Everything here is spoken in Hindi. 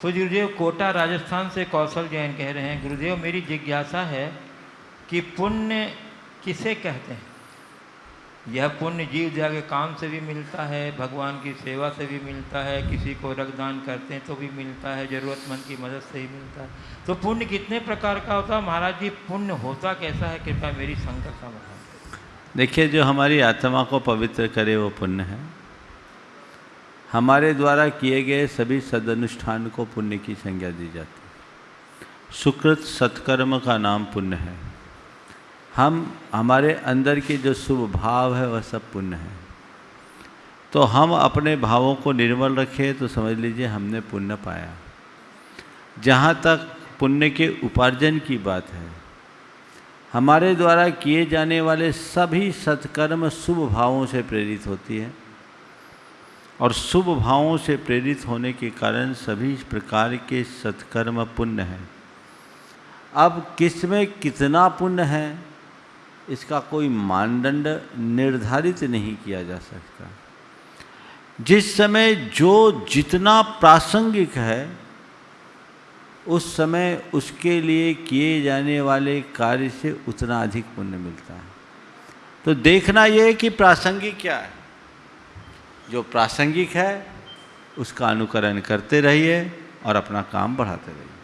तो गुरुदेव, कोटा राजस्थान से कौशल जैन कह रहे हैं, गुरुदेव, मेरी जिज्ञासा है कि पुण्य किसे कहते हैं? यह पुण्य जीव दया के काम से भी मिलता है, भगवान की सेवा से भी मिलता है, किसी को रक्तदान करते हैं तो भी मिलता है, ज़रूरतमंद की मदद से ही मिलता है। तो पुण्य कितने प्रकार का होता है? महाराज जी, पुण्य होता कैसा है? कृपया मेरी शंका का बताएँ देखिए, जो हमारी आत्मा को पवित्र करे वो पुण्य है। हमारे द्वारा किए गए सभी सदनुष्ठान को पुण्य की संज्ञा दी जाती है। सुकृत सत्कर्म का नाम पुण्य है। हम, हमारे अंदर के जो शुभ भाव है, वह सब पुण्य है। तो हम अपने भावों को निर्मल रखें तो समझ लीजिए हमने पुण्य पाया। जहाँ तक पुण्य के उपार्जन की बात है, हमारे द्वारा किए जाने वाले सभी सत्कर्म शुभ भावों से प्रेरित होती है। और शुभ भावों से प्रेरित होने के कारण सभी प्रकार के सत्कर्म पुण्य हैं। अब किसमें कितना पुण्य है, इसका कोई मानदंड निर्धारित नहीं किया जा सकता। जिस समय जो जितना प्रासंगिक है, उस समय उसके लिए किए जाने वाले कार्य से उतना अधिक पुण्य मिलता है। तो देखना यह है कि प्रासंगिक क्या है। जो प्रासंगिक है उसका अनुकरण करते रहिए और अपना काम बढ़ाते रहिए।